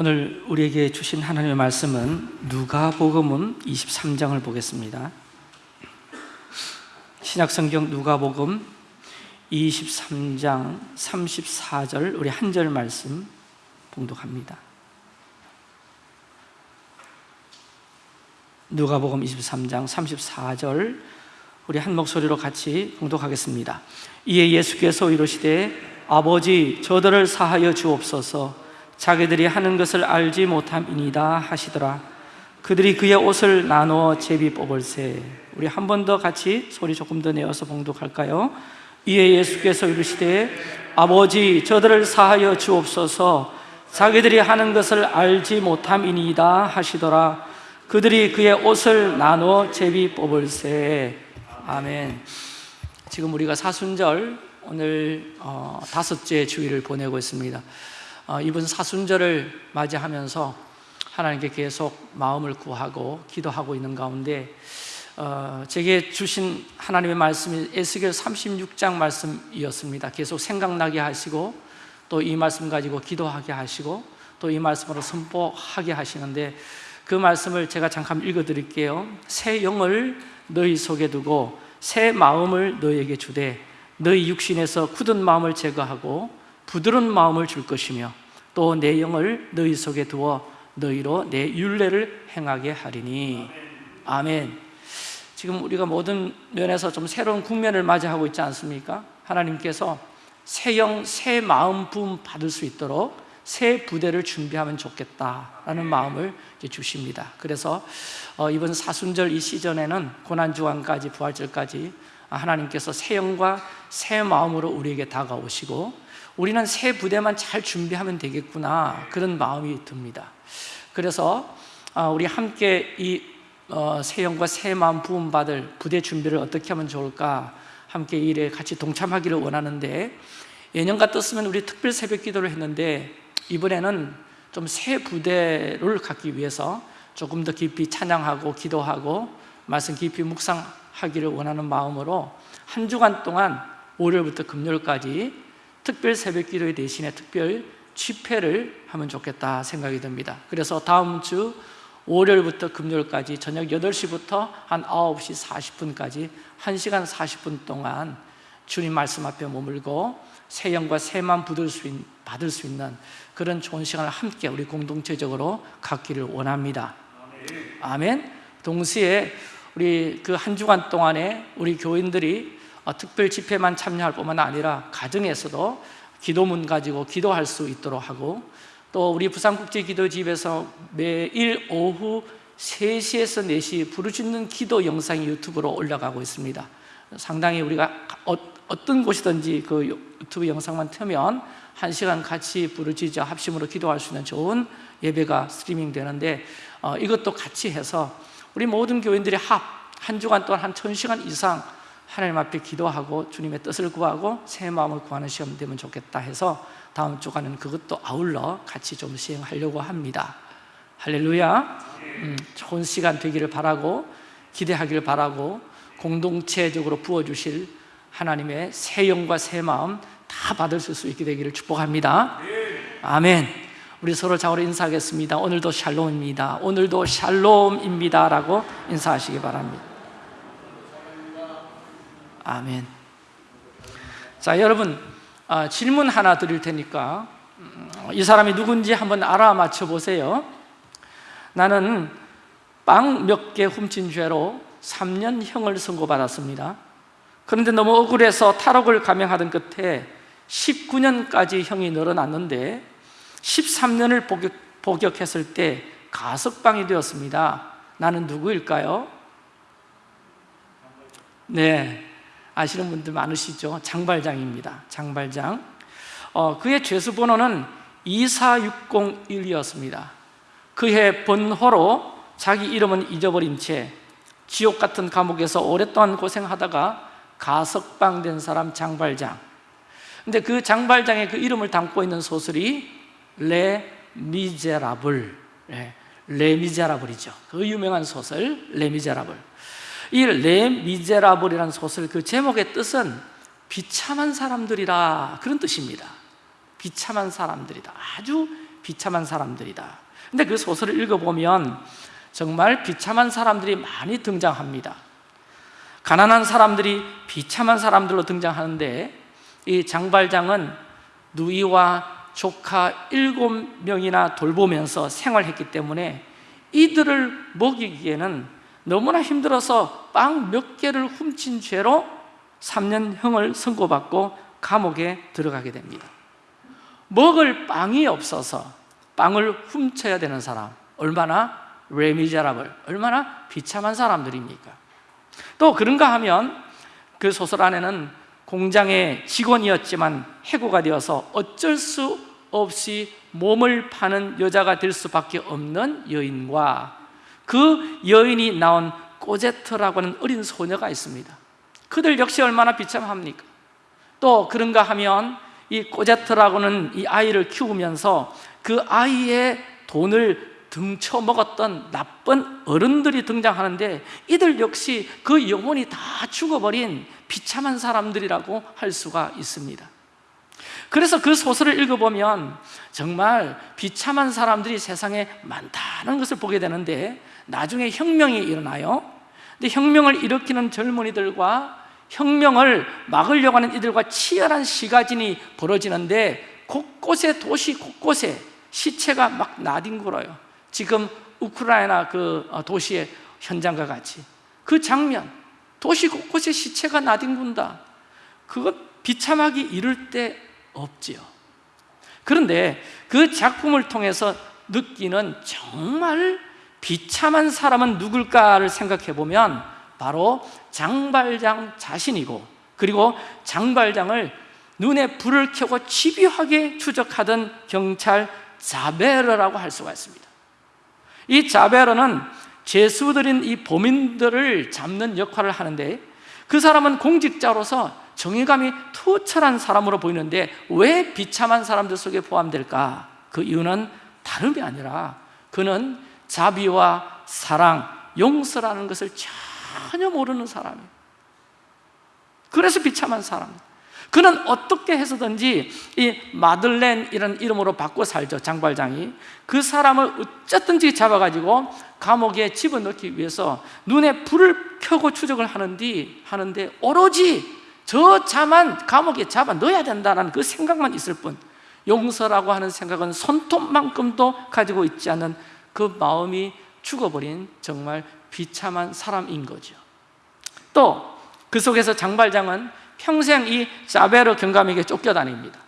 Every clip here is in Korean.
오늘 우리에게 주신 하나님의 말씀은 누가복음은 23장을 보겠습니다. 신약성경 누가복음 23장 34절 우리 한 절 말씀 봉독합니다. 누가복음 23장 34절 우리 한 목소리로 같이 봉독하겠습니다. 이에 예수께서 이르시되 아버지 저들을 사하여 주옵소서 자기들이 하는 것을 알지 못함이니다 하시더라. 그들이 그의 옷을 나누어 제비 뽑을세. 우리 한 번 더 같이 소리 조금 더 내어서 봉독할까요? 이에 예수께서 이르시되 아버지 저들을 사하여 주옵소서. 자기들이 하는 것을 알지 못함이니다 하시더라. 그들이 그의 옷을 나누어 제비 뽑을세. 아멘. 지금 우리가 사순절 오늘 어, 다섯째 주일을 보내고 있습니다. 어, 이번 사순절을 맞이하면서 하나님께 계속 마음을 구하고 기도하고 있는 가운데 어, 제게 주신 하나님의 말씀이 에스겔 36장 말씀이었습니다. 계속 생각나게 하시고 또 이 말씀 가지고 기도하게 하시고 또 이 말씀으로 선포하게 하시는데 그 말씀을 제가 잠깐 읽어 드릴게요. 새 영을 너희 속에 두고 새 마음을 너희에게 주되 너희 육신에서 굳은 마음을 제거하고 부드러운 마음을 줄 것이며 또 내 영을 너희 속에 두어 너희로 내 윤례를 행하게 하리니. 아멘. 지금 우리가 모든 면에서 좀 새로운 국면을 맞이하고 있지 않습니까? 하나님께서 새 영, 새 마음 부음 받을 수 있도록 새 부대를 준비하면 좋겠다라는 마음을 주십니다. 그래서 어, 이번 사순절 이 시즌에는 고난주간까지 부활절까지 하나님께서 새 영과 새 마음으로 우리에게 다가오시고 우리는 새 부대만 잘 준비하면 되겠구나 그런 마음이 듭니다. 그래서 아, 우리 함께 이 어, 새 영과 새 마음 부음받을 부대 준비를 어떻게 하면 좋을까 함께 일에 같이 동참하기를 원하는데 예년 같았으면 우리 특별 새벽 기도를 했는데 이번에는 좀 새 부대를 갖기 위해서 조금 더 깊이 찬양하고 기도하고 말씀 깊이 묵상하기를 원하는 마음으로 한 주간 동안 월요일부터 금요일까지 특별 새벽 기도의 대신에 특별 집회를 하면 좋겠다 생각이 듭니다. 그래서 다음 주 월요일부터 금요일까지 저녁 8시부터 한 9시 40분까지 1시간 40분 동안 주님 말씀 앞에 머물고 새 영과 새만 받을 수, 받을 수 있는 그런 좋은 시간을 함께 우리 공동체적으로 갖기를 원합니다. 아멘. 동시에 우리 그 한 주간 동안에 우리 교인들이 어, 특별 집회만 참여할 뿐만 아니라 가정에서도 기도문 가지고 기도할 수 있도록 하고 또 우리 부산국제기도집에서 매일 오후 3시에서 4시 부르짖는 기도 영상이 유튜브로 올라가고 있습니다. 상당히 우리가 어, 떤 곳이든지 그 유튜브 영상만 틀면 한 시간 같이 부르짖어 합심으로 기도할 수 있는 좋은 예배가 스트리밍 되는데 어, 이것도 같이 해서 우리 모든 교인들이 합 한 주간 동안 한 천시간 이상 하나님 앞에 기도하고 주님의 뜻을 구하고 새 마음을 구하는 시험 되면 좋겠다 해서 다음 주간은 그것도 아울러 같이 좀 시행하려고 합니다. 할렐루야. 음, 좋은 시간 되기를 바라고 기대하기를 바라고 공동체적으로 부어주실 하나님의 새 영과 새 마음 다 받을 수 있게 되기를 축복합니다. 아멘. 우리 서로 자우로 인사하겠습니다. 오늘도 샬롬입니다. 오늘도 샬롬입니다. 라고 인사하시기 바랍니다 아멘. 자, 여러분 아, 질문 하나 드릴 테니까 음, 이 사람이 누군지 한번 알아맞혀 보세요. 나는 빵 몇 개 훔친 죄로 3년 형을 선고받았습니다. 그런데 너무 억울해서 탈옥을 감행하던 끝에 19년까지 형이 늘어났는데 13년을 복역, 복역했을 때 가석방이 되었습니다. 나는 누구일까요? 네, 아시는 분들 많으시죠? 장발장입니다. 장발장. 어, 그의 죄수 번호는 24601이었습니다. 그해 번호로 자기 이름은 잊어버린 채 지옥 같은 감옥에서 오랫동안 고생하다가 가석방된 사람 장발장. 근데 그 장발장의 그 이름을 담고 있는 소설이 레 미제라블. 네, 레 미제라블이죠. 그 유명한 소설 레 미제라블 이 레 미제라블이라는 소설 그 제목의 뜻은 비참한 사람들이라 그런 뜻입니다. 비참한 사람들이다. 아주 비참한 사람들이다. 근데 그 소설을 읽어보면 정말 비참한 사람들이 많이 등장합니다. 가난한 사람들이 비참한 사람들로 등장하는데 이 장발장은 누이와 조카 일곱 명이나 돌보면서 생활했기 때문에 이들을 먹이기에는 너무나 힘들어서 빵 몇 개를 훔친 죄로 3년형을 선고받고 감옥에 들어가게 됩니다 먹을 빵이 없어서 빵을 훔쳐야 되는 사람 얼마나 레미자라블 얼마나 비참한 사람들입니까? 또 그런가 하면 그 소설 안에는 공장의 직원이었지만 해고가 되어서 어쩔 수 없이 몸을 파는 여자가 될 수밖에 없는 여인과 그 여인이 낳은 꼬제트라고 하는 어린 소녀가 있습니다 그들 역시 얼마나 비참합니까? 또 그런가 하면 이 꼬제트라고는 이 아이를 키우면서 그 아이의 돈을 등쳐 먹었던 나쁜 어른들이 등장하는데 이들 역시 그 영혼이 다 죽어버린 비참한 사람들이라고 할 수가 있습니다 그래서 그 소설을 읽어보면 정말 비참한 사람들이 세상에 많다는 것을 보게 되는데 나중에 혁명이 일어나요. 근데 혁명을 일으키는 젊은이들과 혁명을 막으려고 하는 이들과 치열한 시가진이 벌어지는데 곳곳에 도시 곳곳에 시체가 막 나뒹굴어요. 지금 우크라이나 그 어, 도시의 현장과 같이. 그 장면 도시 곳곳에 시체가 나뒹군다. 그거 비참하기 이를 데 없지요 그런데 그 작품을 통해서 느끼는 정말 비참한 사람은 누굴까를 생각해 보면 바로 장발장 자신이고 그리고 장발장을 눈에 불을 켜고 집요하게 추적하던 경찰 자베르라고 할 수가 있습니다. 이 자베르는 죄수들인 이 범인들을 잡는 역할을 하는데 그 사람은 공직자로서 정의감이 투철한 사람으로 보이는데 왜 비참한 사람들 속에 포함될까? 그 이유는 다름이 아니라 그는 자비와 사랑, 용서라는 것을 전혀 모르는 사람이에요. 그래서 비참한 사람. 그는 어떻게 해서든지 이 마들렌이라는 이름으로 바꿔 살죠 장발장이. 그 사람을 어쨌든지 잡아가지고 감옥에 집어넣기 위해서 눈에 불을 켜고 추적을 하는데 오로지 저 자만 감옥에 잡아 넣어야 된다는 그 생각만 있을 뿐 용서라고 하는 생각은 손톱만큼도 가지고 있지 않은 그 마음이 죽어버린 정말 비참한 사람인 거죠. 또 그 속에서 장발장은 평생 이 자베르 경감에게 쫓겨다닙니다.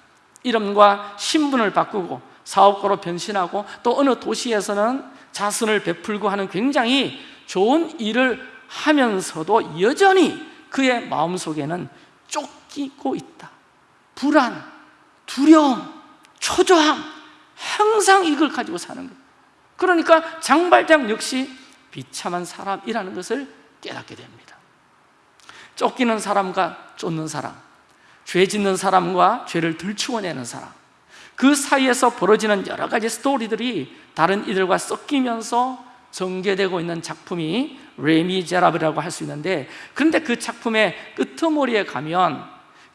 이름과 신분을 바꾸고 사업가로 변신하고 또 어느 도시에서는 자선을 베풀고 하는 굉장히 좋은 일을 하면서도 여전히 그의 마음속에는 쫓기고 있다. 불안, 두려움, 초조함 항상 이걸 가지고 사는 거예요. 그러니까 장발장 역시 비참한 사람이라는 것을 깨닫게 됩니다. 쫓기는 사람과 쫓는 사람 죄 짓는 사람과 죄를 들추어내는 사람 그 사이에서 벌어지는 여러 가지 스토리들이 다른 이들과 섞이면서 전개되고 있는 작품이 레미제라블이라고 할 수 있는데 그런데 그 작품의 끄트머리에 가면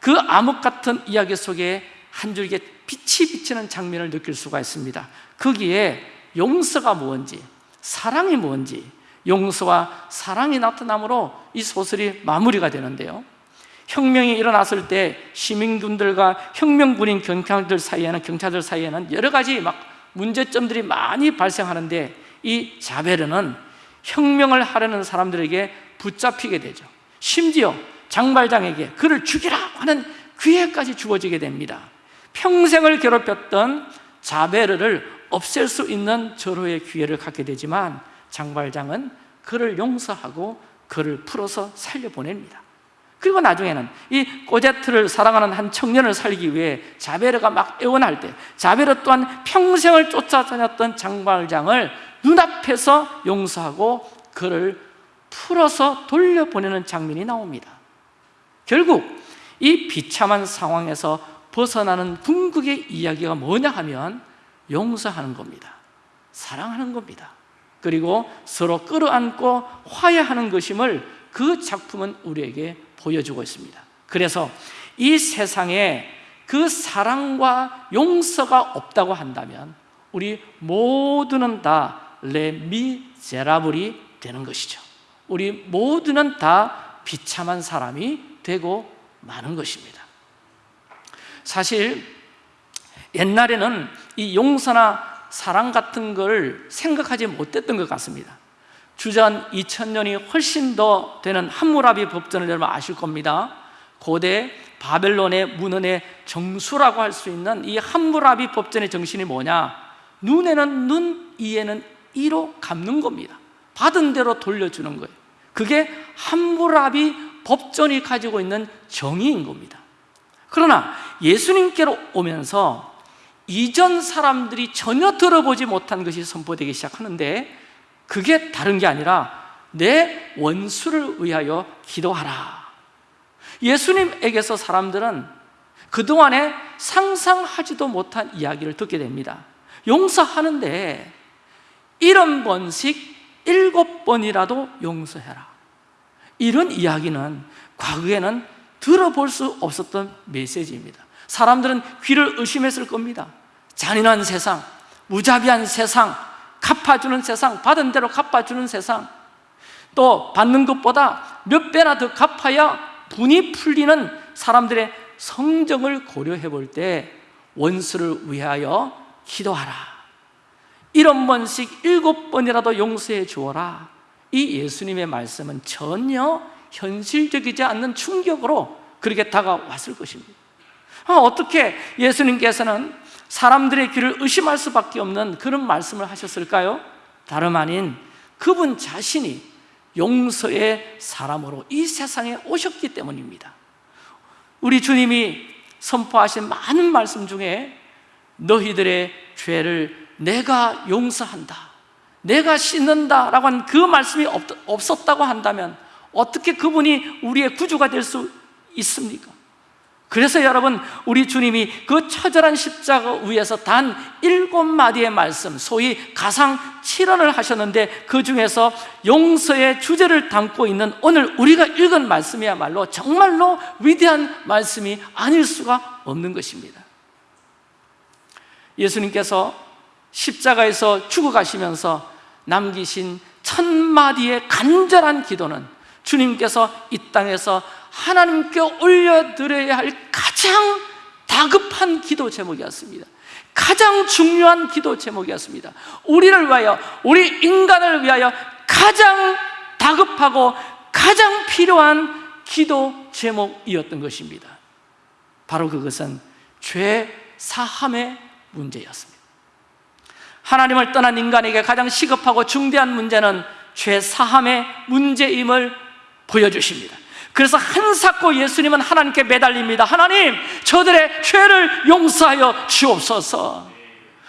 그 암흑 같은 이야기 속에 한 줄기에 빛이 비치는 장면을 느낄 수가 있습니다. 거기에 용서가 뭔지 사랑이 뭔지 용서와 사랑이 나타남으로 이 소설이 마무리가 되는데요. 혁명이 일어났을 때 시민군들과 혁명군인 경찰들 사이에는 경찰들 사이에는 여러 가지 막 문제점들이 많이 발생하는데 이 자베르는 혁명을 하려는 사람들에게 붙잡히게 되죠. 심지어 장발장에게 그를 죽이라 하는 기회까지 주어지게 됩니다. 평생을 괴롭혔던 자베르를 없앨 수 있는 절호의 기회를 갖게 되지만 장발장은 그를 용서하고 그를 풀어서 살려보냅니다. 그리고 나중에는 이 꼬제트를 사랑하는 한 청년을 살기 위해 자베르가 막 애원할 때 자베르 또한 평생을 쫓아다녔던 장발장을 눈앞에서 용서하고 그를 풀어서 돌려보내는 장면이 나옵니다. 결국 이 비참한 상황에서 벗어나는 궁극의 이야기가 뭐냐 하면 용서하는 겁니다. 사랑하는 겁니다. 그리고 서로 끌어안고 화해하는 것임을 그 작품은 우리에게 보여주고 있습니다. 그래서 이 세상에 그 사랑과 용서가 없다고 한다면 우리 모두는 다 레미제라블이 되는 것이죠. 우리 모두는 다 비참한 사람이 되고 마는 것입니다. 사실 옛날에는 이 용서나 사랑 같은 걸 생각하지 못했던 것 같습니다. 주전 2000년이 훨씬 더 되는 함무라비 법전을 여러분 아실 겁니다. 고대 바벨론의 문헌의 정수라고 할 수 있는 이 함무라비 법전의 정신이 뭐냐? 눈에는 눈, 이에는 이로 갚는 겁니다. 받은 대로 돌려주는 거예요. 그게 함무라비 법전이 가지고 있는 정의인 겁니다. 그러나 예수님께로 오면서 이전 사람들이 전혀 들어보지 못한 것이 선포되기 시작하는데 그게 다른 게 아니라 내 원수를 위하여 기도하라. 예수님에게서 사람들은 그동안에 상상하지도 못한 이야기를 듣게 됩니다. 용서하는데 일흔 번씩 일곱 번이라도 용서해라. 이런 이야기는 과거에는 들어볼 수 없었던 메시지입니다. 사람들은 귀를 의심했을 겁니다. 잔인한 세상, 무자비한 세상, 갚아주는 세상, 받은 대로 갚아주는 세상. 또 받는 것보다 몇 배나 더 갚아야 분이 풀리는 사람들의 성정을 고려해 볼 때 원수를 위하여 기도하라 일흔 번씩 일곱 번이라도 용서해 주어라. 이 예수님의 말씀은 전혀 현실적이지 않는 충격으로 그렇게 다가왔을 것입니다. 아, 어떻게 예수님께서는 사람들의 귀를 의심할 수밖에 없는 그런 말씀을 하셨을까요? 다름 아닌 그분 자신이 용서의 사람으로 이 세상에 오셨기 때문입니다. 우리 주님이 선포하신 많은 말씀 중에 너희들의 죄를 내가 용서한다 내가 씻는다 라고 한그 말씀이 없었다고 한다면 어떻게 그분이 우리의 구주가 될 수 있습니까? 그래서 여러분 우리 주님이 그 처절한 십자가 위에서 단 일곱 마디의 말씀 소위 가상 칠언을 하셨는데 그 중에서 용서의 주제를 담고 있는 오늘 우리가 읽은 말씀이야말로 정말로 위대한 말씀이 아닐 수가 없는 것입니다 예수님께서 십자가에서 죽어가시면서 남기신 천 마디의 간절한 기도는 주님께서 이 땅에서 하나님께 올려드려야 할 가장 다급한 기도 제목이었습니다. 가장 중요한 기도 제목이었습니다. 우리를 위하여, 우리 인간을 위하여 가장 다급하고 가장 필요한 기도 제목이었던 것입니다. 바로 그것은 죄 사함의 문제였습니다 하나님을 떠난 인간에게 가장 시급하고 중대한 문제는 죄 사함의 문제임을 보여주십니다. 그래서 한사코 예수님은 하나님께 매달립니다. 하나님 저들의 죄를 용서하여 주옵소서.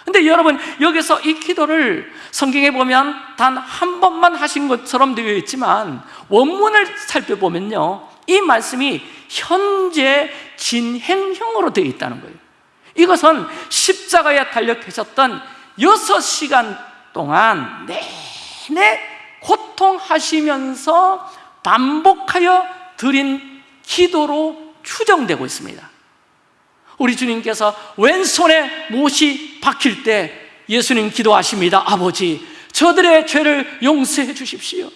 근데 여러분 여기서 이 기도를 성경에 보면 단 한 번만 하신 것처럼 되어 있지만 원문을 살펴보면요 이 말씀이 현재 진행형으로 되어 있다는 거예요. 이것은 십자가에 달려 계셨던 여섯 시간 동안 내내 고통하시면서 반복하여 드린 기도로 추정되고 있습니다. 우리 주님께서 왼손에 못이 박힐 때 예수님 기도하십니다. 아버지 저들의 죄를 용서해 주십시오.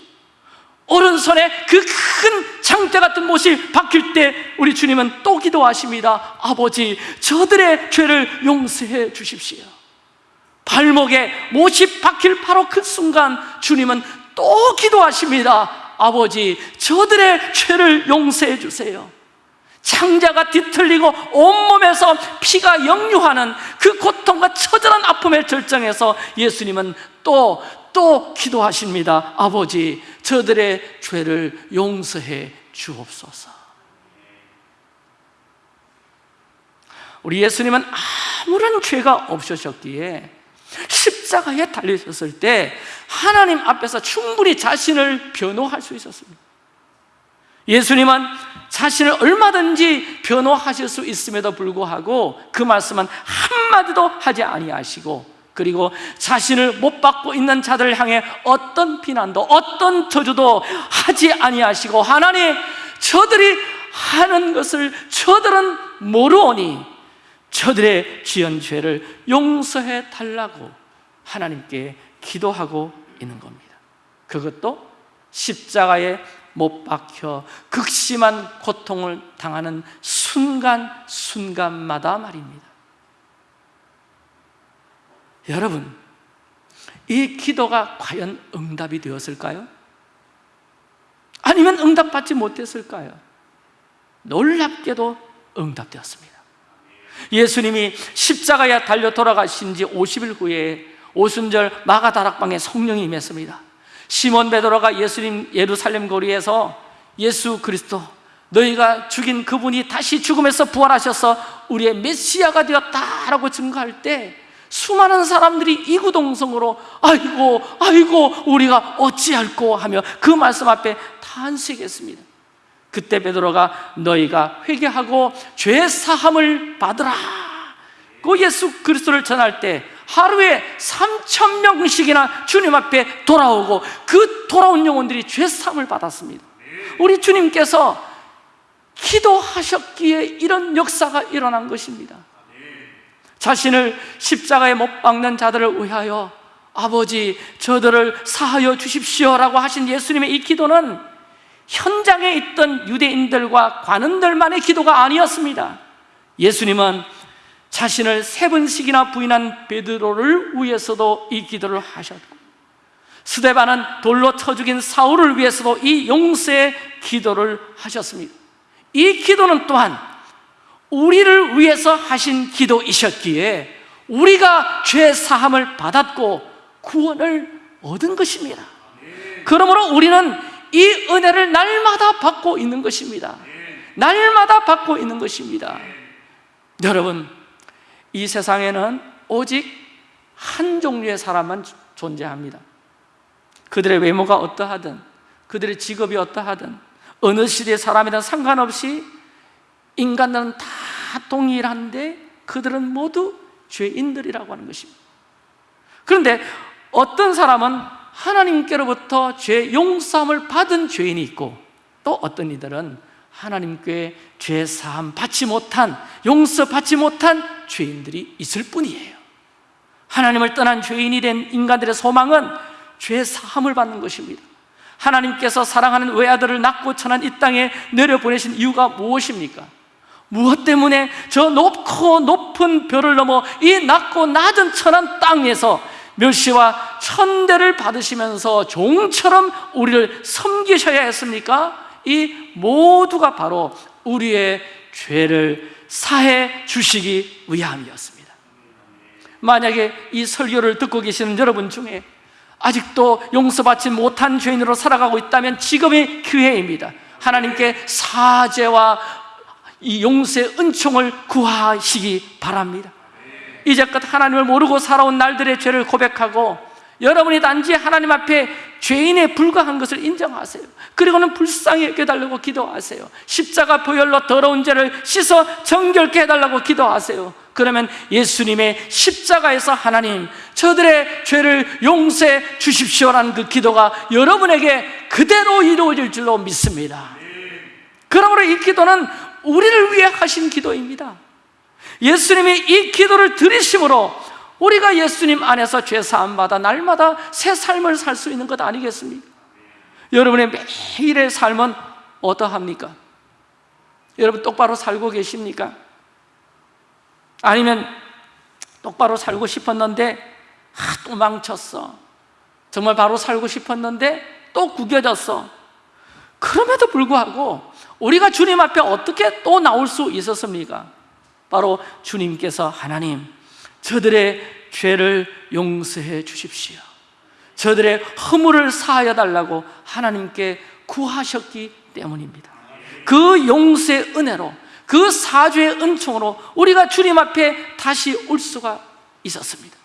오른손에 그큰 창대 같은 못이 박힐 때 우리 주님은 또 기도하십니다. 아버지 저들의 죄를 용서해 주십시오 발목에 못이 박힐 바로 그 순간 주님은 또 기도하십니다. 아버지 저들의 죄를 용서해 주세요. 창자가 뒤틀리고 온몸에서 피가 역류하는 그 고통과 처절한 아픔의 절정에서 예수님은 또, 또 기도하십니다. 아버지 저들의 죄를 용서해 주옵소서. 우리 예수님은 아무런 죄가 없으셨기에 십자가에 달리셨을 때 하나님 앞에서 충분히 자신을 변호할 수 있었습니다. 예수님은 자신을 얼마든지 변호하실 수 있음에도 불구하고 그 말씀은 한마디도 하지 아니하시고 그리고 자신을 못 받고 있는 자들을 향해 어떤 비난도 어떤 저주도 하지 아니하시고 하나님 저들이 하는 것을 저들은 모르오니 저들의 지은 죄를 용서해 달라고 하나님께 기도하고 있는 겁니다 그것도 십자가에 못 박혀 극심한 고통을 당하는 순간순간마다 말입니다 여러분 이 기도가 과연 응답이 되었을까요? 아니면 응답받지 못했을까요? 놀랍게도 응답되었습니다 예수님이 십자가에 달려 돌아가신 지 50일 후에 오순절 마가 다락방에 성령이 임했습니다. 시몬 베드로가 예수님 예루살렘 거리에서 예수 그리스도 너희가 죽인 그분이 다시 죽음에서 부활하셔서 우리의 메시아가 되었다라고 증거할 때 수많은 사람들이 이구동성으로 아이고 아이고 우리가 어찌할꼬 하며 그 말씀 앞에 탄식했습니다 그때 베드로가 너희가 회개하고 죄 사함을 받으라. 그 예수 그리스도를 전할 때 하루에 3천 명씩이나 주님 앞에 돌아오고 그 돌아온 영혼들이 죄 사함을 받았습니다. 우리 주님께서 기도하셨기에 이런 역사가 일어난 것입니다. 자신을 십자가에 못 박는 자들을 위하여 아버지 저들을 사하여 주십시오라고 하신 예수님의 이 기도는 현장에 있던 유대인들과 관원들만의 기도가 아니었습니다. 예수님은 자신을 세 번씩이나 부인한 베드로를 위해서도 이 기도를 하셨고 스데반은 돌로 쳐 죽인 사울을 위해서도 이 용서의 기도를 하셨습니다. 이 기도는 또한 우리를 위해서 하신 기도이셨기에 우리가 죄 사함을 받았고 구원을 얻은 것입니다. 그러므로 우리는 이 은혜를 날마다 받고 있는 것입니다. 날마다 받고 있는 것입니다. 여러분 이 세상에는 오직 한 종류의 사람만 존재합니다. 그들의 외모가 어떠하든 그들의 직업이 어떠하든 어느 시대의 사람이든 상관없이 인간들은 다 동일한데 그들은 모두 죄인들이라고 하는 것입니다. 그런데 어떤 사람은 하나님께로부터 죄 용서함을 받은 죄인이 있고 또 어떤 이들은 하나님께 죄 사함 받지 못한 용서 받지 못한 죄인들이 있을 뿐이에요 하나님을 떠난 죄인이 된 인간들의 소망은 죄 사함을 받는 것입니다 하나님께서 사랑하는 외아들을 낳고 천한 이 땅에 내려보내신 이유가 무엇입니까? 무엇 때문에 저 높고 높은 별을 넘어 이 낮고 낮은 천한 땅에서 멸시와 천대를 받으시면서 종처럼 우리를 섬기셔야 했습니까? 이 모두가 바로 우리의 죄를 사해 주시기 위함이었습니다. 만약에 이 설교를 듣고 계시는 여러분 중에 아직도 용서받지 못한 죄인으로 살아가고 있다면 지금이 기회입니다. 하나님께 사죄와 이 용서의 은총을 구하시기 바랍니다 이제껏 하나님을 모르고 살아온 날들의 죄를 고백하고 여러분이 단지 하나님 앞에 죄인에 불과한 것을 인정하세요. 그리고는 불쌍히 여겨달라고 기도하세요. 십자가 보혈로 더러운 죄를 씻어 정결케 해달라고 기도하세요. 그러면 예수님의 십자가에서 하나님 저들의 죄를 용서해 주십시오라는 그 기도가 여러분에게 그대로 이루어질 줄로 믿습니다. 그러므로 이 기도는 우리를 위해 하신 기도입니다 예수님이 이 기도를 들으심으로 우리가 예수님 안에서 죄 사함 받아 날마다 새 삶을 살 수 있는 것 아니겠습니까? 여러분의 매일의 삶은 어떠합니까? 여러분 똑바로 살고 계십니까? 아니면 똑바로 살고 싶었는데 아, 또 망쳤어 정말 바로 살고 싶었는데 또 구겨졌어 그럼에도 불구하고 우리가 주님 앞에 어떻게 또 나올 수 있었습니까? 바로 주님께서 하나님 저들의 죄를 용서해 주십시오. 저들의 허물을 사하여 달라고 하나님께 구하셨기 때문입니다. 그 용서의 은혜로 그 사죄의 은총으로 우리가 주님 앞에 다시 올 수가 있었습니다.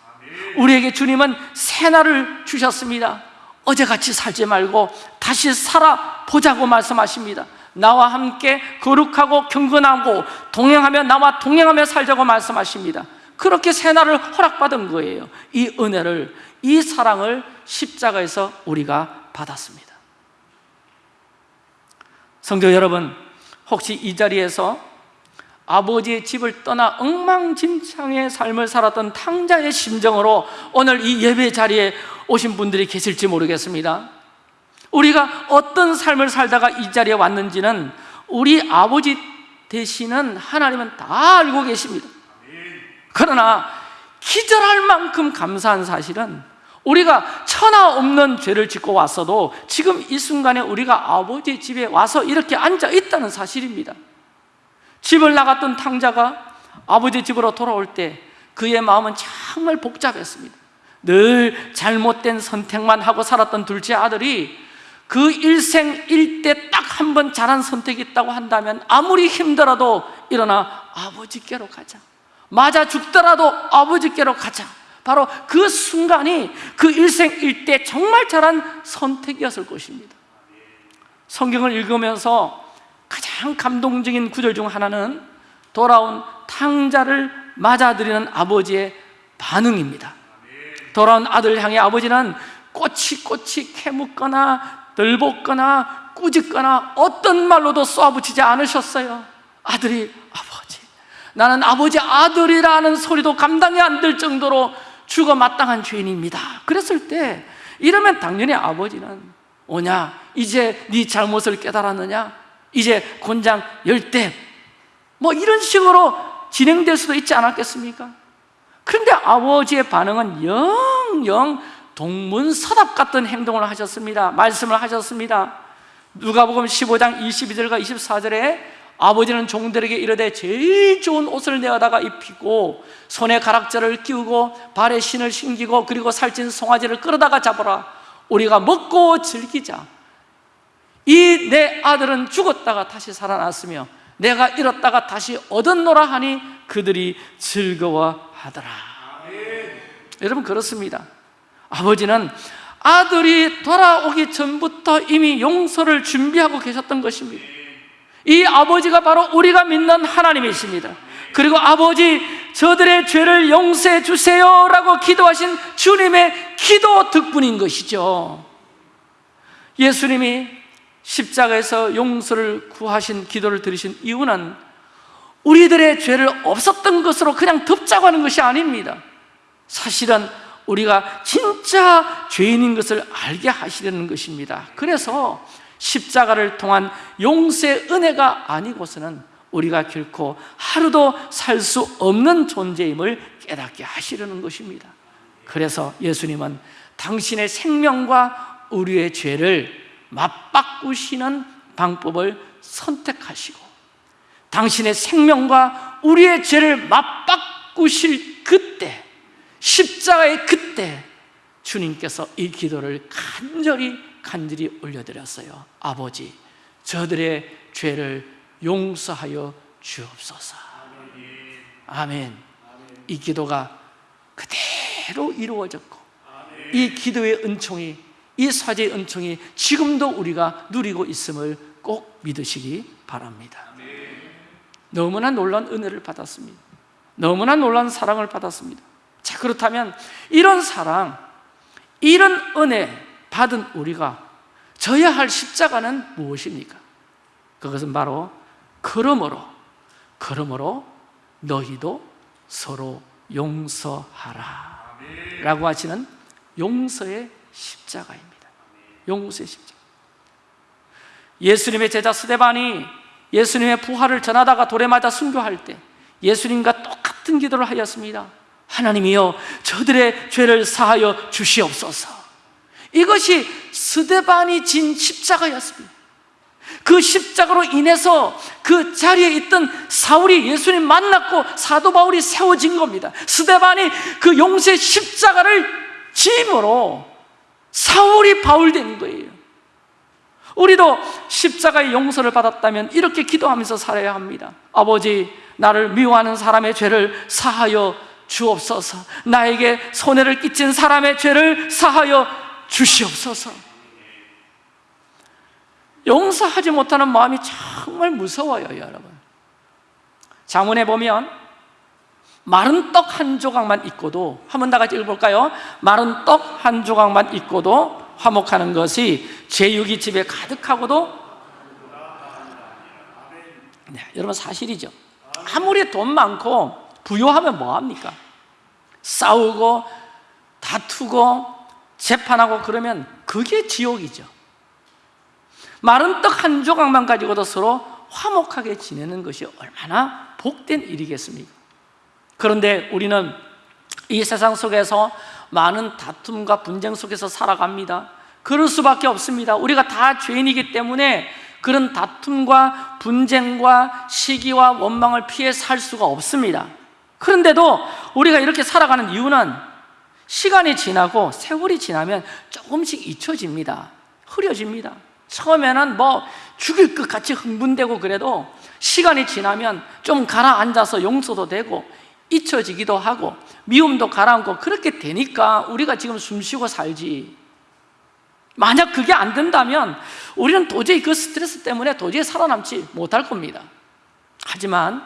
우리에게 주님은 새날을 주셨습니다. 어제같이 살지 말고 다시 살아보자고 말씀하십니다 나와 함께 거룩하고 경건하고 동행하며 나와 동행하며 살자고 말씀하십니다. 그렇게 새날을 허락받은 거예요. 이 은혜를, 이 사랑을 십자가에서 우리가 받았습니다. 성도 여러분 혹시 이 자리에서 아버지의 집을 떠나 엉망진창의 삶을 살았던 탕자의 심정으로 오늘 이 예배 자리에 오신 분들이 계실지 모르겠습니다 우리가 어떤 삶을 살다가 이 자리에 왔는지는 우리 아버지 되시는 하나님은 다 알고 계십니다. 그러나 기절할 만큼 감사한 사실은 우리가 천하 없는 죄를 짓고 왔어도 지금 이 순간에 우리가 아버지 집에 와서 이렇게 앉아 있다는 사실입니다. 집을 나갔던 탕자가 아버지 집으로 돌아올 때 그의 마음은 정말 복잡했습니다. 늘 잘못된 선택만 하고 살았던 둘째 아들이 그 일생 일대 딱 한 번 잘한 선택이 있다고 한다면 아무리 힘들어도 일어나 아버지께로 가자. 맞아 죽더라도 아버지께로 가자. 바로 그 순간이 그 일생 일대 정말 잘한 선택이었을 것입니다. 성경을 읽으면서 가장 감동적인 구절 중 하나는 돌아온 탕자를 맞아들이는 아버지의 반응입니다. 돌아온 아들 향해 아버지는 꼬치꼬치 캐묻거나 덜볶거나 꾸짖거나 어떤 말로도 쏘아붙이지 않으셨어요. 아들이 아버지. 나는 아버지 아들이라는 소리도 감당이 안 될 정도로 죽어 마땅한 죄인입니다. 그랬을 때 이러면 당연히 아버지는 오냐? 이제 네 잘못을 깨달았느냐? 이제 곤장 열대. 뭐 이런 식으로 진행될 수도 있지 않았겠습니까? 그런데 아버지의 반응은 영영 동문서답 같은 행동을 하셨습니다. 말씀을 하셨습니다. 누가복음 15장 22절과 24절에 아버지는 종들에게 이르되 제일 좋은 옷을 내어다가 입히고 손에 가락자를 끼우고 발에 신을 신기고 그리고 살찐 송아지를 끌어다가 잡아라. 우리가 먹고 즐기자. 이 내 아들은 죽었다가 다시 살아났으며 내가 잃었다가 다시 얻었노라 하니 그들이 즐거워하더라. 여러분 그렇습니다 아버지는 아들이 돌아오기 전부터 이미 용서를 준비하고 계셨던 것입니다. 이 아버지가 바로 우리가 믿는 하나님이십니다. 그리고 아버지 저들의 죄를 용서해 주세요 라고 기도하신 주님의 기도 덕분인 것이죠. 예수님이 십자가에서 용서를 구하신 기도를 들으신 이유는 우리들의 죄를 없었던 것으로 그냥 덮자고 하는 것이 아닙니다. 사실은 우리가 진짜 죄인인 것을 알게 하시려는 것입니다. 그래서 십자가를 통한 용서의 은혜가 아니고서는 우리가 결코 하루도 살 수 없는 존재임을 깨닫게 하시려는 것입니다. 그래서 예수님은 당신의 생명과 우리의 죄를 맞바꾸시는 방법을 선택하시고 당신의 생명과 우리의 죄를 맞바꾸실 그때 십자가의 그때 주님께서 이 기도를 간절히 간절히 올려드렸어요. 아버지 저들의 죄를 용서하여 주옵소서. 아멘. 이 기도가 그대로 이루어졌고 이 기도의 은총이 이 사제의 은총이 지금도 우리가 누리고 있음을 꼭 믿으시기 바랍니다. 너무나 놀란 은혜를 받았습니다. 너무나 놀란 사랑을 받았습니다 자 그렇다면 이런 사랑, 이런 은혜 받은 우리가 져야 할 십자가는 무엇입니까? 그것은 바로 그러므로 그러므로 너희도 서로 용서하라 라고 하시는 용서의 십자가입니다. 용서의 십자가. 예수님의 제자 스데반이 예수님의 부활을 전하다가 돌에 맞아 순교할 때 예수님과 똑같은 기도를 하였습니다 하나님이여 저들의 죄를 사하여 주시옵소서. 이것이 스데반이 진 십자가였습니다. 그 십자가로 인해서 그 자리에 있던 사울이 예수님 만났고 사도 바울이 세워진 겁니다. 스데반이 그 용세 십자가를 짐으로 사울이 바울된 거예요. 우리도 십자가의 용서를 받았다면 이렇게 기도하면서 살아야 합니다. 아버지 나를 미워하는 사람의 죄를 사하여 주옵소서. 나에게 손해를 끼친 사람의 죄를 사하여 주시옵소서. 용서하지 못하는 마음이 정말 무서워요 여러분. 자문에 보면 마른 떡 한 조각만 있고도 한번 다 같이 읽어볼까요? 마른 떡 한 조각만 있고도 화목하는 것이 제육이 집에 가득하고도 네, 여러분 사실이죠. 아무리 돈 많고 부유하면 뭐합니까? 싸우고 다투고 재판하고 그러면 그게 지옥이죠 마른 떡 한 조각만 가지고도 서로 화목하게 지내는 것이 얼마나 복된 일이겠습니까? 그런데 우리는 이 세상 속에서 많은 다툼과 분쟁 속에서 살아갑니다 그럴 수밖에 없습니다 우리가 다 죄인이기 때문에 그런 다툼과 분쟁과 시기와 원망을 피해 살 수가 없습니다 그런데도 우리가 이렇게 살아가는 이유는 시간이 지나고 세월이 지나면 조금씩 잊혀집니다. 흐려집니다. 처음에는 뭐 죽일 것 같이 흥분되고 그래도 시간이 지나면 좀 가라앉아서 용서도 되고 잊혀지기도 하고 미움도 가라앉고 그렇게 되니까 우리가 지금 숨쉬고 살지. 만약 그게 안 된다면 우리는 도저히 그 스트레스 때문에 도저히 살아남지 못할 겁니다. 하지만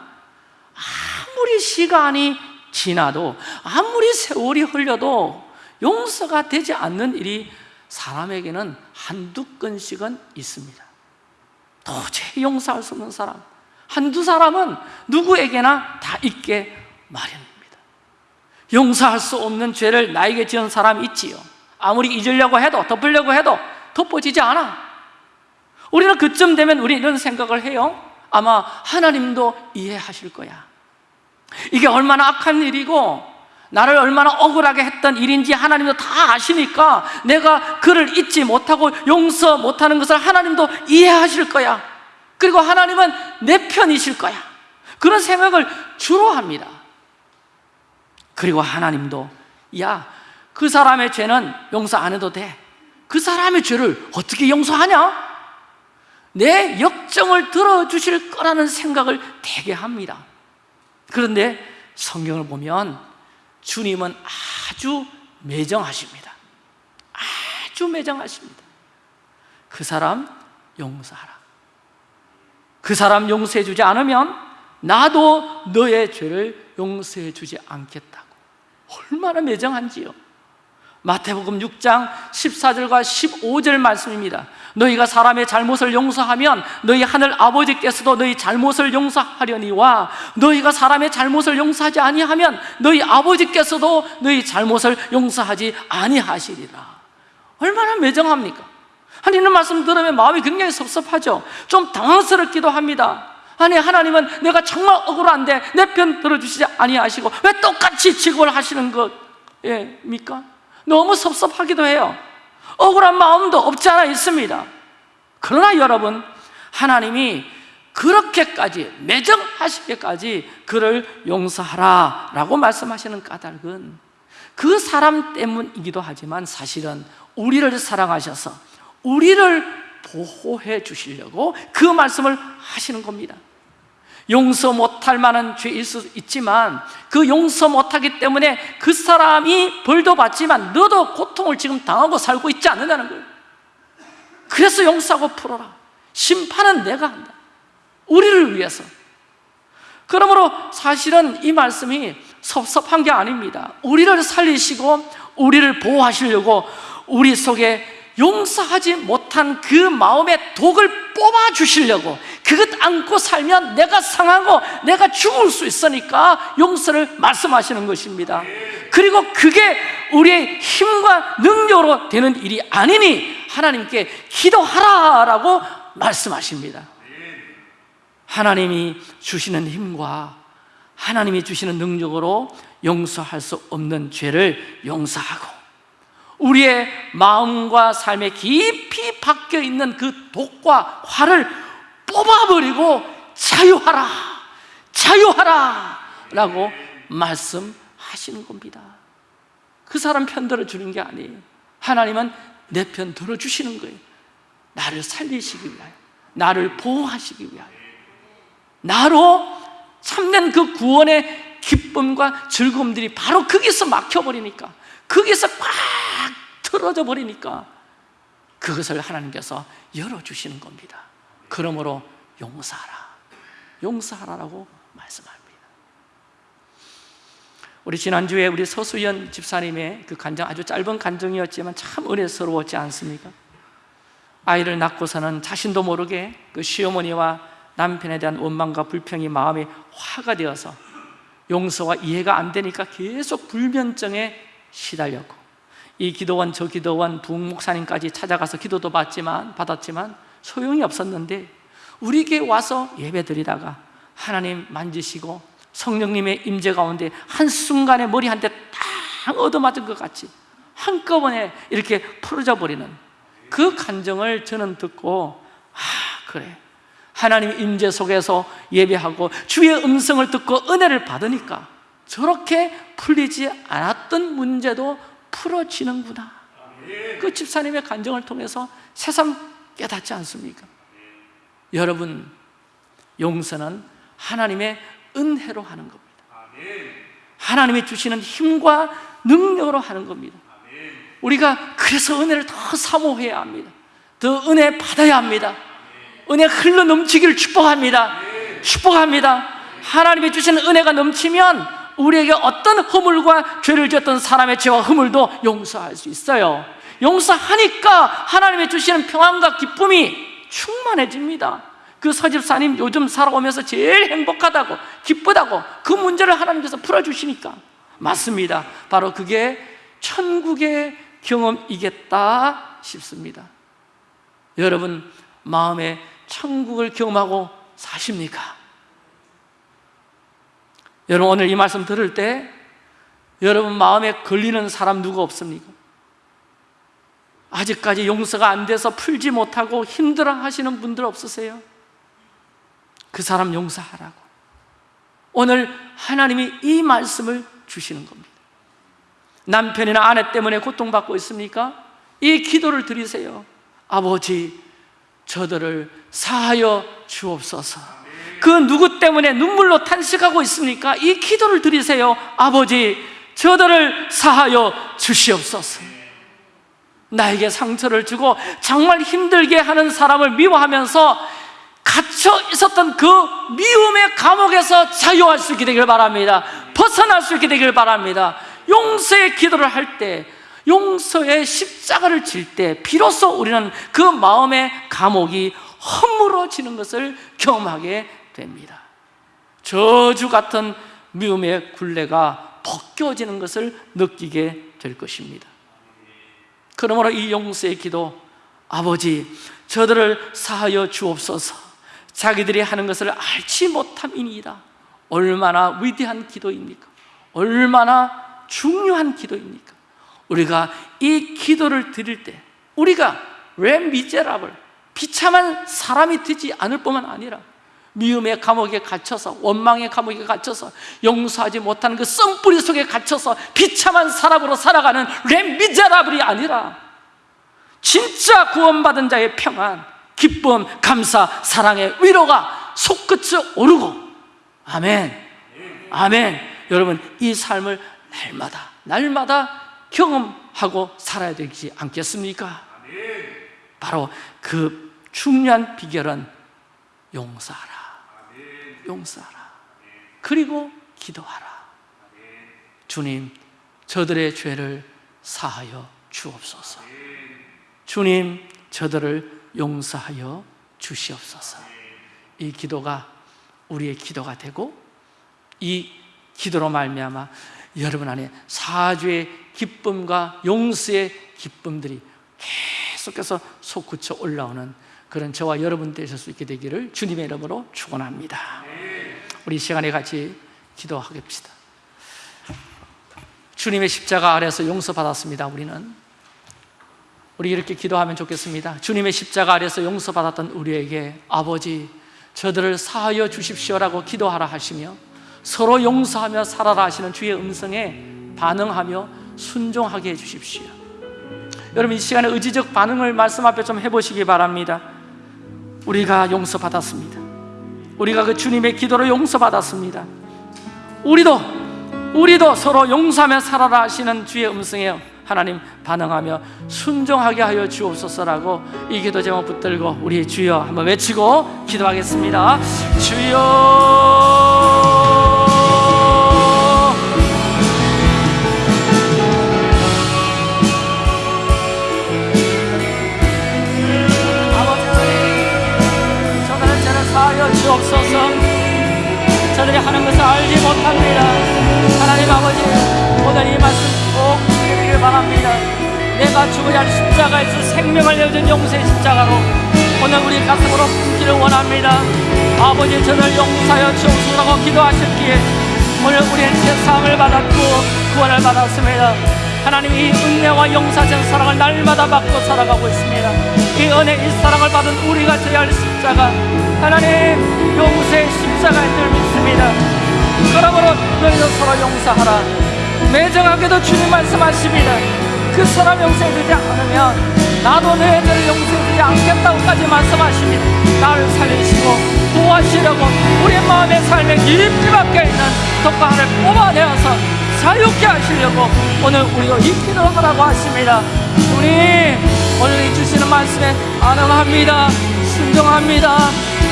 아무리 시간이 지나도 아무리 세월이 흘려도 용서가 되지 않는 일이 사람에게는 한두 건씩은 있습니다. 도저히 용서할 수 없는 사람. 한두 사람은 누구에게나 다 있게 마련입니다. 용서할 수 없는 죄를 나에게 지은 사람이 있지요. 아무리 잊으려고 해도 덮으려고 해도 덮어지지 않아. 우리는 그쯤 되면 우리 이런 생각을 해요. 아마 하나님도 이해하실 거야 이게 얼마나 악한 일이고 나를 얼마나 억울하게 했던 일인지 하나님도 다 아시니까 내가 그를 잊지 못하고 용서 못하는 것을 하나님도 이해하실 거야. 그리고 하나님은 내 편이실 거야. 그런 생각을 주로 합니다. 그리고 하나님도 야, 그 사람의 죄는 용서 안 해도 돼. 그 사람의 죄를 어떻게 용서하냐? 내 역정을 들어주실 거라는 생각을 되게 합니다 그런데 성경을 보면 주님은 아주 매정하십니다. 아주 매정하십니다. 그 사람 용서하라. 그 사람 용서해 주지 않으면 나도 너의 죄를 용서해 주지 않겠다고. 얼마나 매정한지요 마태복음 6장 14절과 15절 말씀입니다 너희가 사람의 잘못을 용서하면 너희 하늘 아버지께서도 너희 잘못을 용서하려니와 너희가 사람의 잘못을 용서하지 아니하면 너희 아버지께서도 너희 잘못을 용서하지 아니하시리라 얼마나 매정합니까? 아니 이런 말씀 들으면 마음이 굉장히 섭섭하죠 좀 당황스럽기도 합니다 아니 하나님은 내가 정말 억울한데 내 편 들어주시지 아니하시고 왜 똑같이 직업을 하시는 것입니까? 너무 섭섭하기도 해요. 억울한 마음도 없지 않아 있습니다. 그러나 여러분 하나님이 그렇게까지 매정하시게까지 그를 용서하라 라고 말씀하시는 까닭은 그 사람 때문이기도 하지만 사실은 우리를 사랑하셔서 우리를 보호해 주시려고 그 말씀을 하시는 겁니다 용서 못할 만한 죄일 수 있지만 그 용서 못하기 때문에 그 사람이 벌도 받지만 너도 고통을 지금 당하고 살고 있지 않느냐는 거예요. 그래서 용서하고 풀어라. 심판은 내가 한다. 우리를 위해서. 그러므로 사실은 이 말씀이 섭섭한 게 아닙니다. 우리를 살리시고 우리를 보호하시려고 우리 속에 용서하지 못한 그 마음의 독을 뽑아주시려고 그것 안고 살면 내가 상하고 내가 죽을 수 있으니까 용서를 말씀하시는 것입니다. 그리고 그게 우리의 힘과 능력으로 되는 일이 아니니 하나님께 기도하라라고 말씀하십니다. 하나님이 주시는 힘과 하나님이 주시는 능력으로 용서할 수 없는 죄를 용서하고 우리의 마음과 삶에 깊이 박혀 있는 그 독과 화를 뽑아버리고 자유하라, 자유하라 라고 말씀하시는 겁니다. 그 사람 편 들어주는 게 아니에요. 하나님은 내 편 들어주시는 거예요. 나를 살리시기 위하여 나를 보호하시기 위하여. 나로 참된 그 구원의 기쁨과 즐거움들이 바로 거기서 막혀버리니까 거기서 꽉 틀어져 버리니까 그것을 하나님께서 열어주시는 겁니다. 그러므로 용서하라. 용서하라라고 말씀합니다. 우리 지난주에 우리 서수연 집사님의 그 간증 아주 짧은 간증이었지만 참 은혜스러웠지 않습니까? 아이를 낳고서는 자신도 모르게 그 시어머니와 남편에 대한 원망과 불평이 마음에 화가 되어서 용서와 이해가 안 되니까 계속 불면증에 시달렸고 이 기도원 저 기도원 부목사님까지 찾아가서 기도도 받지만 받았지만 소용이 없었는데 우리에게 와서 예배드리다가 하나님 만지시고 성령님의 임재 가운데 한순간에 머리 한 대 딱 얻어맞은 것 같이 한꺼번에 이렇게 풀어져 버리는 그 감정을 저는 듣고 아 그래. 하나님 임재 속에서 예배하고 주의 음성을 듣고 은혜를 받으니까 저렇게 풀리지 않았던 문제도 풀어지는구나. 그 집사님의 간정을 통해서 새삼 깨닫지 않습니까? 여러분 용서는 하나님의 은혜로 하는 겁니다. 하나님이 주시는 힘과 능력으로 하는 겁니다. 우리가 그래서 은혜를 더 사모해야 합니다. 더 은혜 받아야 합니다. 은혜 흘러 넘치기를 축복합니다. 축복합니다. 하나님이 주시는 은혜가 넘치면 우리에게 어떤 허물과 죄를 지었던 사람의 죄와 허물도 용서할 수 있어요. 용서하니까 하나님이 주시는 평안과 기쁨이 충만해집니다. 그 서집사님 요즘 살아오면서 제일 행복하다고 기쁘다고 그 문제를 하나님께서 풀어주시니까. 맞습니다. 바로 그게 천국의 경험이겠다 싶습니다. 여러분 마음에 천국을 경험하고 사십니까? 여러분 오늘 이 말씀 들을 때 여러분 마음에 걸리는 사람 누구 없습니까? 아직까지 용서가 안 돼서 풀지 못하고 힘들어 하시는 분들 없으세요? 그 사람 용서하라고 오늘 하나님이 이 말씀을 주시는 겁니다 남편이나 아내 때문에 고통받고 있습니까? 이 기도를 드리세요 아버지 저들을 사하여 주옵소서 그 누구 때문에 눈물로 탄식하고 있습니까? 이 기도를 드리세요. 아버지 저들을 사하여 주시옵소서. 나에게 상처를 주고 정말 힘들게 하는 사람을 미워하면서 갇혀 있었던 그 미움의 감옥에서 자유할 수 있게 되길 바랍니다. 벗어날 수 있게 되길 바랍니다. 용서의 기도를 할 때 용서의 십자가를 질 때 비로소 우리는 그 마음의 감옥이 허물어지는 것을 경험하게 됩니다 저주 같은 미움의 굴레가 벗겨지는 것을 느끼게 될 것입니다 그러므로 이 용서의 기도 아버지 저들을 사하여 주옵소서 자기들이 하는 것을 알지 못함이니이다 얼마나 위대한 기도입니까? 얼마나 중요한 기도입니까? 우리가 이 기도를 드릴 때 우리가 왜 미제라블 비참한 사람이 되지 않을 뿐만 아니라 미움의 감옥에 갇혀서 원망의 감옥에 갇혀서 용서하지 못하는 그 썸뿌리 속에 갇혀서 비참한 사람으로 살아가는 렘미제라블이 아니라 진짜 구원받은 자의 평안 기쁨, 감사, 사랑의 위로가 속끝에 오르고. 아멘. 아멘. 여러분 이 삶을 날마다 날마다 경험하고 살아야 되지 않겠습니까? 바로 그 중요한 비결은 용서하라 용서하라. 그리고 기도하라. 주님 저들의 죄를 사하여 주옵소서. 주님 저들을 용서하여 주시옵소서. 이 기도가 우리의 기도가 되고 이 기도로 말미암아 여러분 안에 사죄의 기쁨과 용서의 기쁨들이 계속해서 솟구쳐 올라오는 그런 저와 여러분 되실 수 있게 되기를 주님의 이름으로 축원합니다. 우리 시간에 같이 기도하겠습니다. 주님의 십자가 아래서 용서받았습니다. 우리는 우리 이렇게 기도하면 좋겠습니다 주님의 십자가 아래서 용서받았던 우리에게 아버지 저들을 사하여 주십시오라고 기도하라 하시며 서로 용서하며 살아라 하시는 주의 음성에 반응하며 순종하게 해주십시오 여러분 이 시간에 의지적 반응을 말씀 앞에 좀 해보시기 바랍니다 우리가 용서받았습니다 우리가 그 주님의 기도로 용서받았습니다. 우리도 우리도 서로 용서하며 살아라 하시는 주의 음성에 하나님 반응하며 순종하게 하여 주옵소서라고 이 기도 제목 붙들고 우리 주여 한번 외치고 기도하겠습니다. 주여 저들이 하는 것을 알지 못합니다. 하나님 아버지 오늘 이 말씀 꼭 드리길 바랍니다. 내가 죽어야 할 십자가에서 생명을 내어준 용서의 십자가로 오늘 우리 가슴으로 품기를 원합니다. 아버지 저들 용서하여 주옵소서라고 기도하셨기에 오늘 우리는 세상을 받았고 구원을 받았습니다. 하나님 이 은혜와 용서하신 사랑을 날마다 받고 살아가고 있습니다. 이 은혜 이 사랑을 받은 우리가 져야 할 십자가. 하나님 용서의 믿습니다 그러므로 너희도 서로 용서하라. 매정하게도 주님 말씀하십니다. 그 사람 용서해주지 않으면 나도 죄를 용서해주지 않겠다고까지 말씀하십니다. 나를 살리시고 도와주려고 우리 마음의 삶에 깊이 박혀있는 독방을 뽑아내어서 자유케 하시려고 오늘 우리가 이 기도를 하라고 하십니다. 우리 오늘 이 주시는 말씀에 안응합니다. 순종합니다.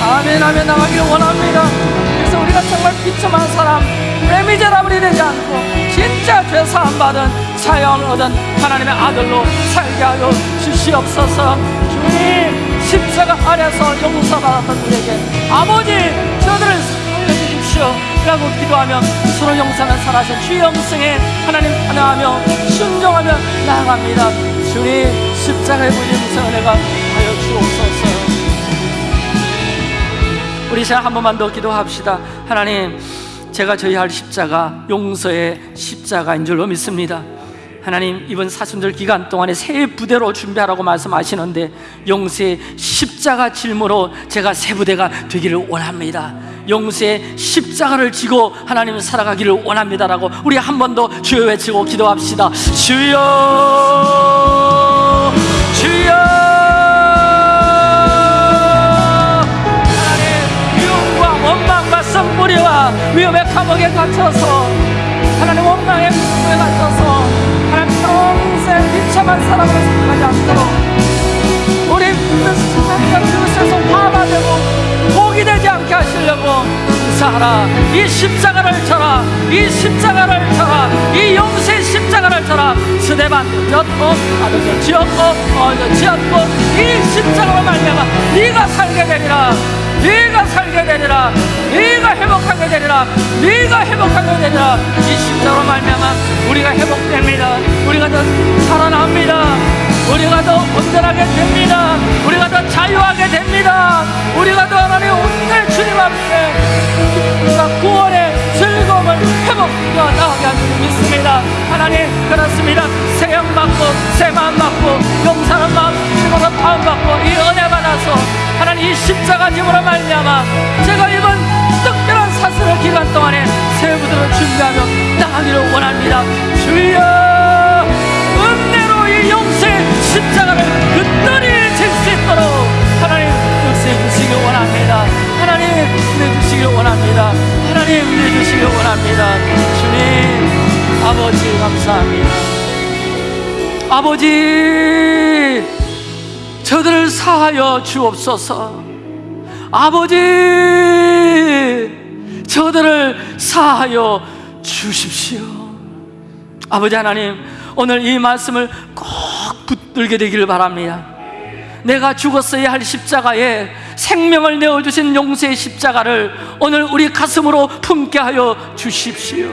아멘 아멘 나가기를 원합니다. 그래서 우리가 정말 비참한 사람 레미제라블이 되지 않고 진짜 죄 사함 받은 사형을 얻은 하나님의 아들로 살게 하여 주시옵소서. 주님 십자가 아래서 용서받았던 우리에게 아버지 저들을 살려주십시오. 라고 기도하며 서로 용서하는 살아신 주 영생에 하나님 환영하며 순종하며 나아갑니다. 주님 십자가의 부임성 은혜가 하여 주옵소서. 우리 시간 한 번만 더 기도합시다. 하나님 제가 져야 할 십자가 용서의 십자가인 줄로 믿습니다. 하나님 이번 사순절 기간 동안에 새 부대로 준비하라고 말씀하시는데 용서의 십자가 질무로 제가 새 부대가 되기를 원합니다. 용서의 십자가를 지고 하나님 살아가기를 원합니다라고 우리 한 번 더 주여 외치고 기도합시다. 주여 위험의 감옥에 갇혀서 하나님 원망의 감옥에 갇혀서 하나님 평생 비참한 사람으로 생각하지 않도록 우리 하나님과 그것에서 화가 되고 복이 되지 않게 하시려고 사하라 이 십자가를 쳐라 이 십자가를 쳐라 이 용서의 십자가를 쳐라. 스데반도 졌고 아들도 지었고 어도 지었고 이 십자가로 말미암아 네가 살게 되리라 네가 살게 되리라. 네가 회복하게 되리라. 네가 회복하게 되리라. 이 십자가로 말미암아 우리가 회복됩니다. 우리가 더 살아납니다. 우리가 더 온전하게 됩니다. 우리가 더 자유하게 됩니다. 우리가 더 하나님 오늘 주님 앞에 기쁨과 구원의 즐거움을 회복하여 나가게 하시는 믿습니다. 하나님 그렇습니다. 새형 받고 새 마음 받고 용사는 마음 힘으로 다음 받고 이 은혜 받아서 하나님 이 십자가 짐으로 말미암아 제가 이번 특별한 사슬의 기간 동안에 새 부대로 준비하며 나가기를 원합니다. 주여 은혜로 이 용서의 십자가를 그들이 질수 있도록 하나님 역사해 주시길 원합니다. 하나님 내주시길 원합니다. 하나님 내주시길 원합니다. 주님 아버지 감사합니다. 아버지 저들을 사하여 주옵소서. 아버지 저들을 사하여 주십시오. 아버지 하나님 오늘 이 말씀을 꼭 붙들게 되기를 바랍니다. 내가 죽었어야 할 십자가에 생명을 내어주신 용서의 십자가를 오늘 우리 가슴으로 품게 하여 주십시오.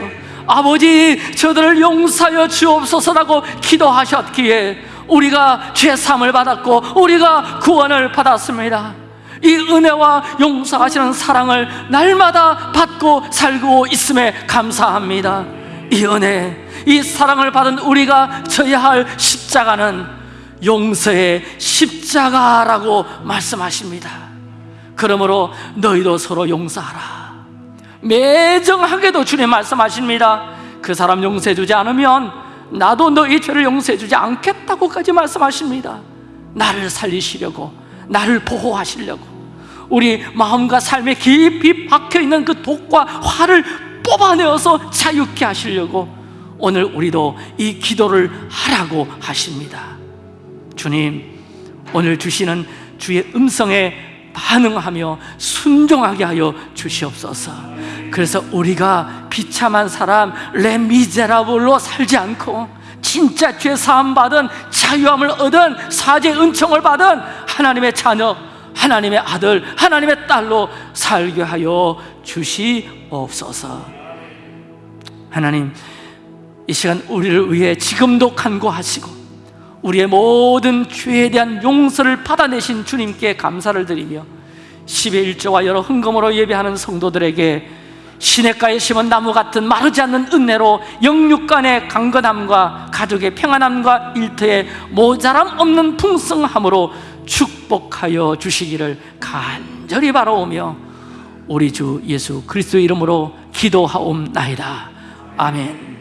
아버지 저들을 용서하여 주옵소서라고 기도하셨기에 우리가 죄삼을 받았고 우리가 구원을 받았습니다. 이 은혜와 용서하시는 사랑을 날마다 받고 살고 있음에 감사합니다. 이 은혜, 이 사랑을 받은 우리가 져야 할 십자가는 용서의 십자가라고 말씀하십니다. 그러므로 너희도 서로 용서하라. 매정하게도 주님 말씀하십니다. 그 사람 용서해주지 않으면 나도 너희 죄를 용서해 주지 않겠다고까지 말씀하십니다. 나를 살리시려고 나를 보호하시려고 우리 마음과 삶에 깊이 박혀있는 그 독과 화를 뽑아내어서 자유케 하시려고 오늘 우리도 이 기도를 하라고 하십니다. 주님 오늘 주시는 주의 음성에 반응하며 순종하게 하여 주시옵소서. 그래서 우리가 비참한 사람 레미제라블로 살지 않고 진짜 죄 사함 받은 자유함을 얻은 사죄 은총을 받은 하나님의 자녀 하나님의 아들 하나님의 딸로 살게 하여 주시옵소서. 하나님 이 시간 우리를 위해 지금도 간구하시고 우리의 모든 죄에 대한 용서를 받아내신 주님께 감사를 드리며 10의 1조와 여러 흥금으로 예배하는 성도들에게 시냇가에 심은 나무 같은 마르지 않는 은혜로 영육간의 강건함과 가족의 평안함과 일터의 모자람 없는 풍성함으로 축복하여 주시기를 간절히 바라오며 우리 주 예수 그리스도의 이름으로 기도하옵나이다. 아멘